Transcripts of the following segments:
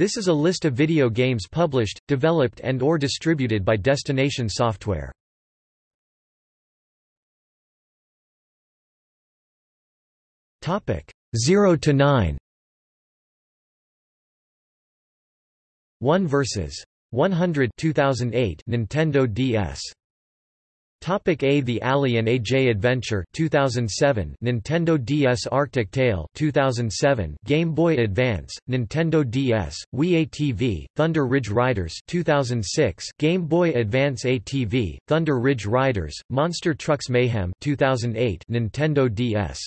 This is a list of video games published, developed and or distributed by Destination Software. Topic 0 to 9. 1 versus 100 2008 Nintendo DS Topic A The Alley and AJ Adventure 2007 Nintendo DS Arctic Tale 2007 Game Boy Advance Nintendo DS Wii ATV Thunder Ridge Riders 2006 Game Boy Advance ATV Thunder Ridge Riders Monster Trucks Mayhem 2008 Nintendo DS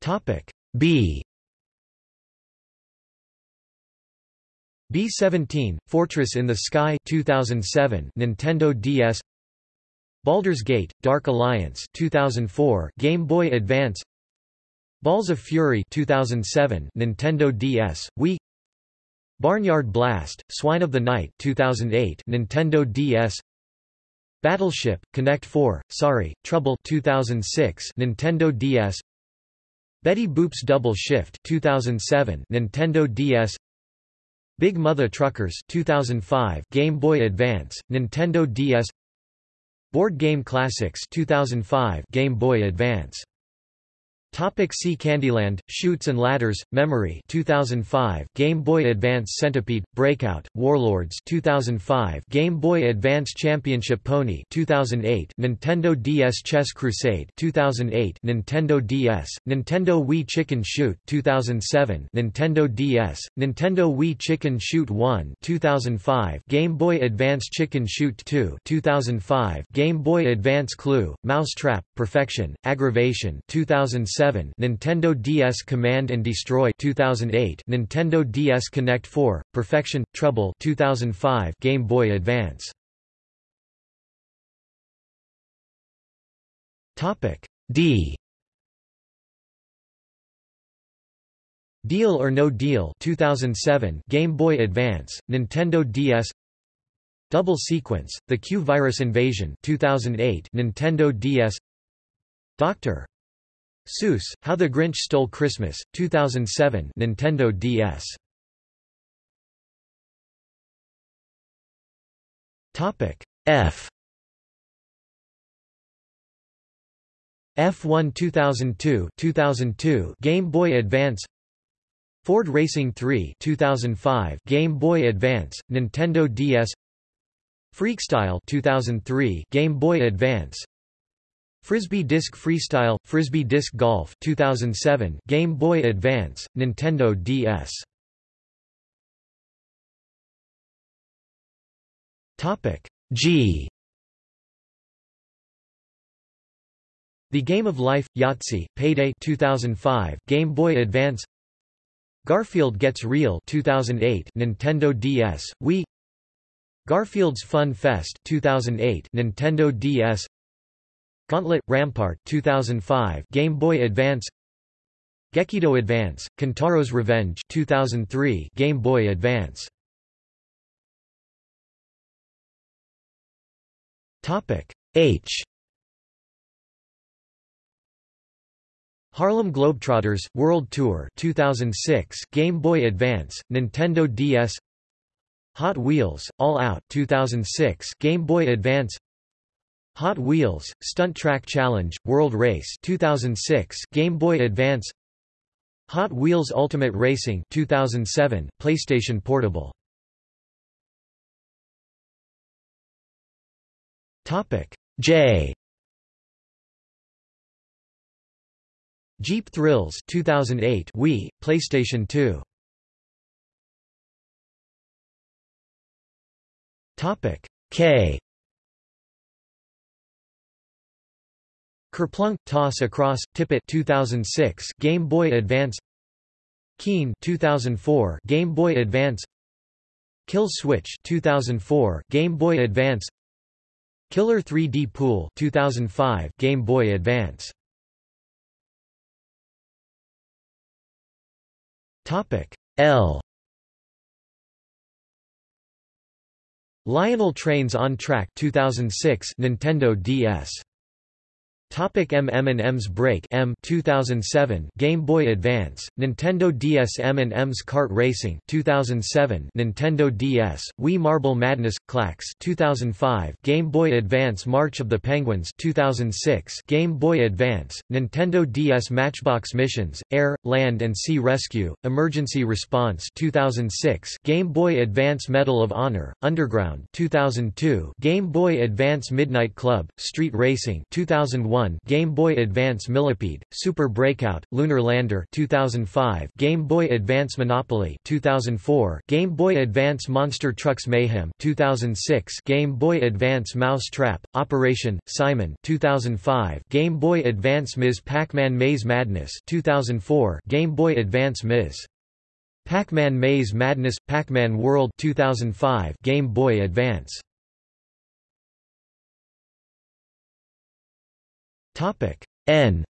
Topic B B-17, Fortress in the Sky 2007 Nintendo DS Baldur's Gate, Dark Alliance 2004 Game Boy Advance Balls of Fury 2007 Nintendo DS, Wii Barnyard Blast, Swine of the Night 2008 Nintendo DS Battleship, Connect 4, Sorry, Trouble 2006 Nintendo DS Betty Boop's Double Shift 2007 Nintendo DS Big Mother Truckers 2005 Game Boy Advance, Nintendo DS Board Game Classics 2005 Game Boy Advance Topic see Candyland, Chutes and Ladders, Memory 2005 Game Boy Advance Centipede, Breakout, Warlords 2005 Game Boy Advance Championship Pony 2008 Nintendo DS Chess Crusade 2008 Nintendo DS, Nintendo Wii Chicken Shoot 2007 Nintendo DS, Nintendo Wii Chicken Shoot 1 2005 Game Boy Advance Chicken Shoot 2 2005 Game Boy Advance Clue, Mousetrap, Perfection, Aggravation 2007 2007 Nintendo DS Command and Destroy 2008 Nintendo DS Connect 4 Perfection Trouble 2005 Game Boy Advance. Topic D. Deal or No Deal 2007 Game Boy Advance Nintendo DS Double Sequence The Q Virus Invasion 2008 Nintendo DS Dr. Seuss, How the Grinch Stole Christmas, 2007 Nintendo DS. F. F1 2002 2002 Game Boy Advance. Ford Racing 3 2005 Game Boy Advance Nintendo DS Freakstyle 2003 Game Boy Advance Frisbee Disc Freestyle, Frisbee Disc Golf 2007 Game Boy Advance, Nintendo DS Topic G. The Game of Life, Yahtzee, Payday 2005 Game Boy Advance. Garfield Gets Real 2008 Nintendo DS, Wii. Garfield's Fun Fest 2008 Nintendo DS Gauntlet Rampart 2005 Game Boy Advance. Gekido Advance Kintaro's Revenge 2003 Game Boy Advance. Topic H. Harlem Globetrotters World Tour 2006 Game Boy Advance Nintendo DS Hot Wheels All Out 2006 Game Boy Advance Hot Wheels, Stunt Track Challenge, World Race 2006 Game Boy Advance. Hot Wheels Ultimate Racing 2007 PlayStation Portable. Topic J. Jeep Thrills 2008 Wii PlayStation 2 Topic K Kerplunk, Toss Across, Tip-It 2006 Game Boy Advance Keen 2004 Game Boy Advance Kill Switch 2004 Game Boy Advance Killer 3D Pool 2005 Game Boy Advance. Topic L. Lionel Trains on Track 2006 Nintendo DS Topic M&M's Break' Em 2007 Game Boy Advance Nintendo DS M&M's Kart Racing 2007 Nintendo DS Wii Marble Madness Klax 2005 Game Boy Advance March of the Penguins 2006 Game Boy Advance Nintendo DS Matchbox Missions Air Land and Sea Rescue Emergency Response 2006 Game Boy Advance Medal of Honor Underground 2002 Game Boy Advance Midnight Club Street Racing 2001 Game Boy Advance Millipede, Super Breakout, Lunar Lander 2005, Game Boy Advance Monopoly 2004, Game Boy Advance Monster Trucks Mayhem 2006, Game Boy Advance Mouse Trap, Operation Simon 2005, Game Boy Advance Ms. Pac-Man Maze Madness 2004, Game Boy Advance Ms. Pac-Man Maze Madness Pac-Man World 2005 Game Boy Advance Topic. N.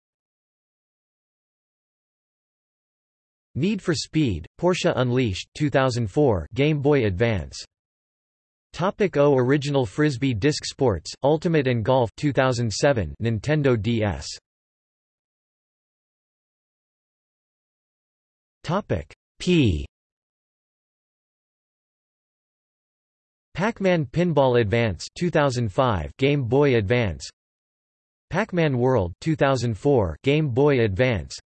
Need for Speed, Porsche Unleashed 2004 Game Boy Advance. Topic O Original Frisbee Disc Sports, Ultimate and Golf 2007 Nintendo DS Topic. P. Pac-Man Pinball Advance 2005 Game Boy Advance Pac-Man World 2004 Game Boy Advance.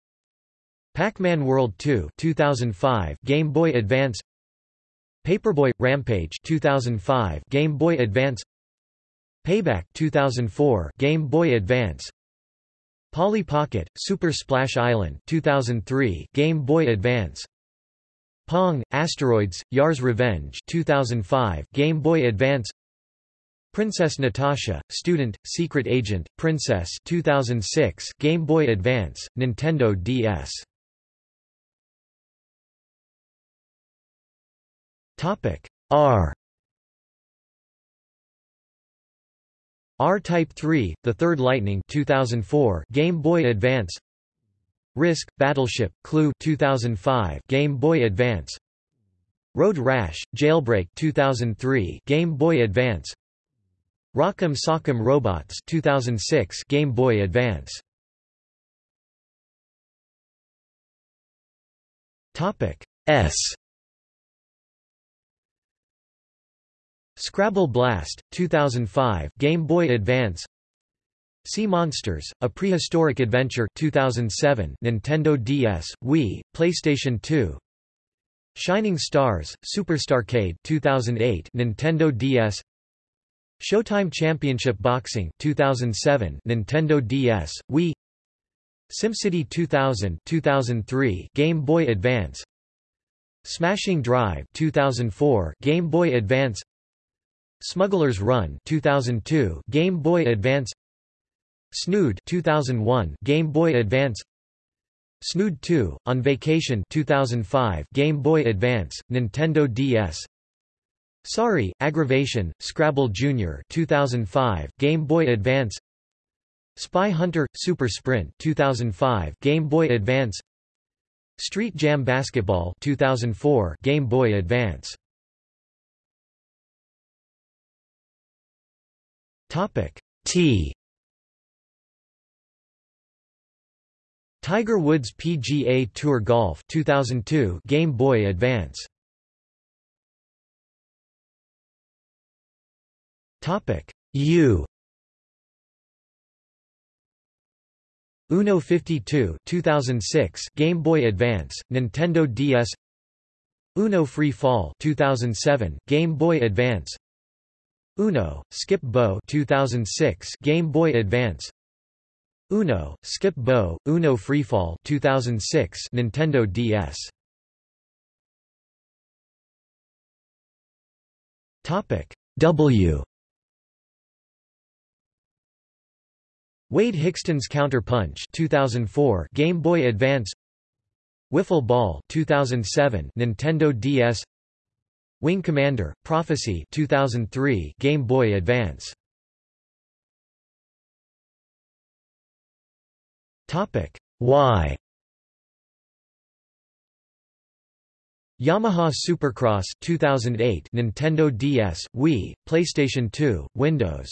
Pac-Man World 2 2005 Game Boy Advance. Paperboy Rampage 2005 Game Boy Advance. Payback 2004 Game Boy Advance. Polly Pocket Super Splash Island 2003 Game Boy Advance. Pong Asteroids Yar's Revenge 2005 Game Boy Advance Princess Natasha, Student, Secret Agent, Princess 2006 Game Boy Advance, Nintendo DS R. R-Type 3, The Third Lightning 2004 Game Boy Advance. Risk, Battleship, Clue 2005 Game Boy Advance. Road Rash, Jailbreak 2003 Game Boy Advance Rock'em Sock'em Robots 2006 Game Boy Advance. Topic S. Scrabble Blast 2005 Game Boy Advance. Sea Monsters A Prehistoric Adventure 2007 Nintendo DS Wii PlayStation 2 Shining Stars Superstarcade 2008 Nintendo DS Showtime Championship Boxing 2007 Nintendo DS Wii SimCity 2000 2003 Game Boy Advance Smashing Drive 2004 Game Boy Advance Smuggler's Run 2002 Game Boy Advance Snood 2001 Game Boy Advance Snood 2 On Vacation 2005 Game Boy Advance Nintendo DS Sorry, Aggravation, Scrabble Jr. 2005, Game Boy Advance. Spy Hunter – Super Sprint 2005, Game Boy Advance. Street Jam Basketball 2004, Game Boy Advance. Topic T. Tiger Woods PGA Tour Golf 2002 Game Boy Advance Topic. U. Uno 52 2006 Game Boy Advance Nintendo DS Uno Free Fall 2007 Game Boy Advance. Uno Skip Bo 2006 Game Boy Advance. Uno Skip Bo Uno Freefall 2006 Nintendo DS Topic. W Wade Hixton's Counter Punch 2004 Game Boy Advance Wiffle Ball 2007 Nintendo DS Wing Commander Prophecy 2003 Game Boy Advance. Topic Y Yamaha Supercross 2008 Nintendo DS Wii PlayStation 2 Windows